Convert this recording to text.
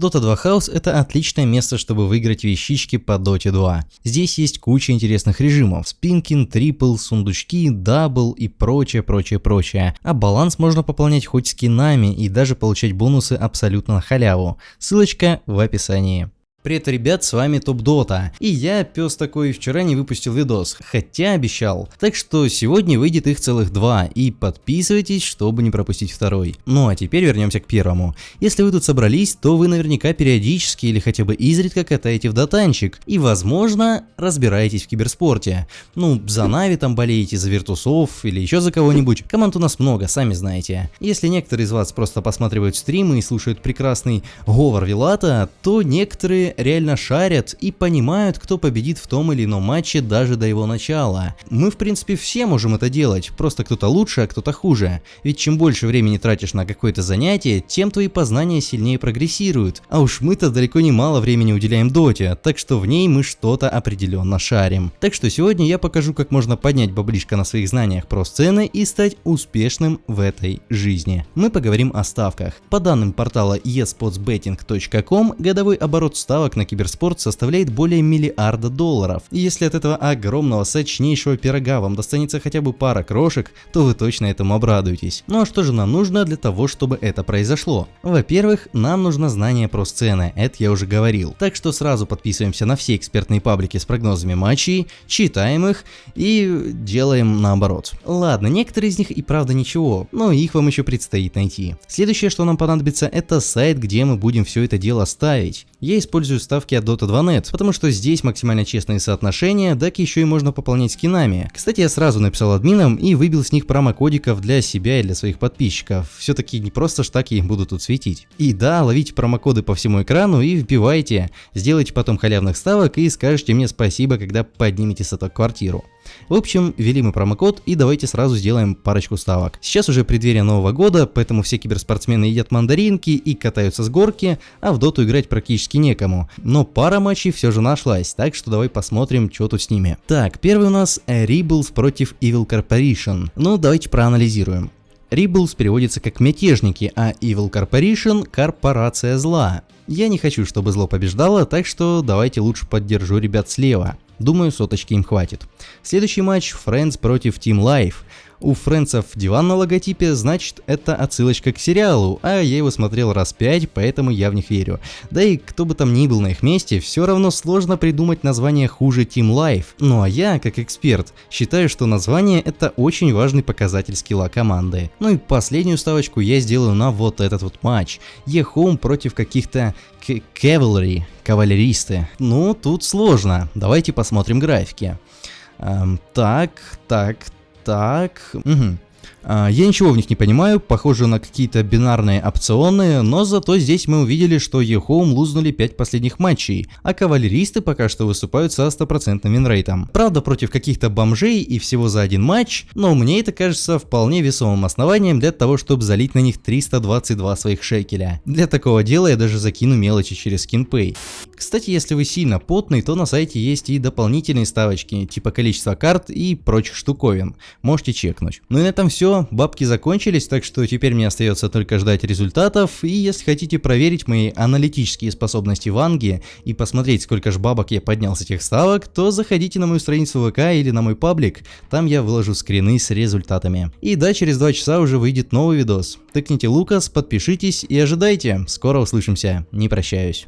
Dota 2 House это отличное место, чтобы выиграть вещички по Dota 2. Здесь есть куча интересных режимов, спинкин, triple, сундучки, double и прочее, прочее, прочее. А баланс можно пополнять хоть скинами и даже получать бонусы абсолютно на халяву. Ссылочка в описании. Привет, ребят, с вами Топ Дота. И я, пес такой, вчера не выпустил видос, хотя обещал. Так что сегодня выйдет их целых два, и подписывайтесь, чтобы не пропустить второй. Ну а теперь вернемся к первому. Если вы тут собрались, то вы наверняка периодически или хотя бы изредка катаете в дотанчик, и возможно, разбираетесь в киберспорте. Ну, за Нави там болеете, за Виртусов или еще за кого-нибудь. Команд у нас много, сами знаете. Если некоторые из вас просто посматривают стримы и слушают прекрасный говор Вилата, то некоторые реально шарят и понимают, кто победит в том или ином матче даже до его начала. Мы в принципе все можем это делать, просто кто-то лучше, а кто-то хуже. Ведь чем больше времени тратишь на какое-то занятие, тем твои познания сильнее прогрессируют. А уж мы-то далеко не мало времени уделяем доте, так что в ней мы что-то определенно шарим. Так что сегодня я покажу, как можно поднять баблишко на своих знаниях про сцены и стать успешным в этой жизни. Мы поговорим о ставках. По данным портала esportsbetting.com, годовой оборот ставок ставок на киберспорт составляет более миллиарда долларов. И если от этого огромного сочнейшего пирога вам достанется хотя бы пара крошек, то вы точно этому обрадуетесь. Ну а что же нам нужно для того, чтобы это произошло? Во-первых, нам нужно знание про сцены, это я уже говорил. Так что сразу подписываемся на все экспертные паблики с прогнозами матчей, читаем их и делаем наоборот. Ладно, некоторые из них и правда ничего, но их вам еще предстоит найти. Следующее, что нам понадобится, это сайт, где мы будем все это дело ставить. Я использую использую ставки от Dota 2.net, потому что здесь максимально честные соотношения, так еще и можно пополнять скинами. Кстати, я сразу написал админам и выбил с них промокодиков для себя и для своих подписчиков. Все-таки не просто штаки будут тут светить. И да, ловите промокоды по всему экрану и вбивайте. Сделайте потом халявных ставок и скажете мне спасибо, когда поднимете с этого квартиру. В общем, ввели мы промокод и давайте сразу сделаем парочку ставок. Сейчас уже преддверие Нового года, поэтому все киберспортсмены едят мандаринки и катаются с горки, а в доту играть практически некому. Но пара матчей все же нашлась, так что давай посмотрим, что тут с ними. Так, первый у нас Rebels против Evil Corporation. Ну, давайте проанализируем. Rebels переводится как «мятежники», а Evil Corporation – «корпорация зла». Я не хочу, чтобы зло побеждало, так что давайте лучше поддержу ребят слева. Думаю, соточки им хватит. Следующий матч Friends против Team Life. У Фрэнсов диван на логотипе, значит это отсылочка к сериалу, а я его смотрел раз пять, поэтому я в них верю. Да и кто бы там ни был на их месте, все равно сложно придумать название хуже Team Life. Ну а я, как эксперт, считаю, что название это очень важный показатель скилла команды. Ну и последнюю ставочку я сделаю на вот этот вот матч. Е-Home против каких-то Cavalry, кавалеристы. Ну, тут сложно. Давайте посмотрим графики. Эм, так, так, так. Угу. А, я ничего в них не понимаю, похоже на какие-то бинарные опционы, но зато здесь мы увидели, что EHOME лузнули 5 последних матчей, а кавалеристы пока что выступают со стопроцентным винрейтом. Правда против каких-то бомжей и всего за один матч, но мне это кажется вполне весомым основанием для того, чтобы залить на них 322 своих шекеля. Для такого дела я даже закину мелочи через SkinPay. Кстати, если вы сильно потный, то на сайте есть и дополнительные ставочки, типа количество карт и прочих штуковин. Можете чекнуть. Ну и на этом все бабки закончились, так что теперь мне остается только ждать результатов, и если хотите проверить мои аналитические способности в Анге и посмотреть, сколько же бабок я поднял с этих ставок, то заходите на мою страницу ВК или на мой паблик, там я выложу скрины с результатами. И да, через 2 часа уже выйдет новый видос. Тыкните Лукас, подпишитесь и ожидайте, скоро услышимся, не прощаюсь.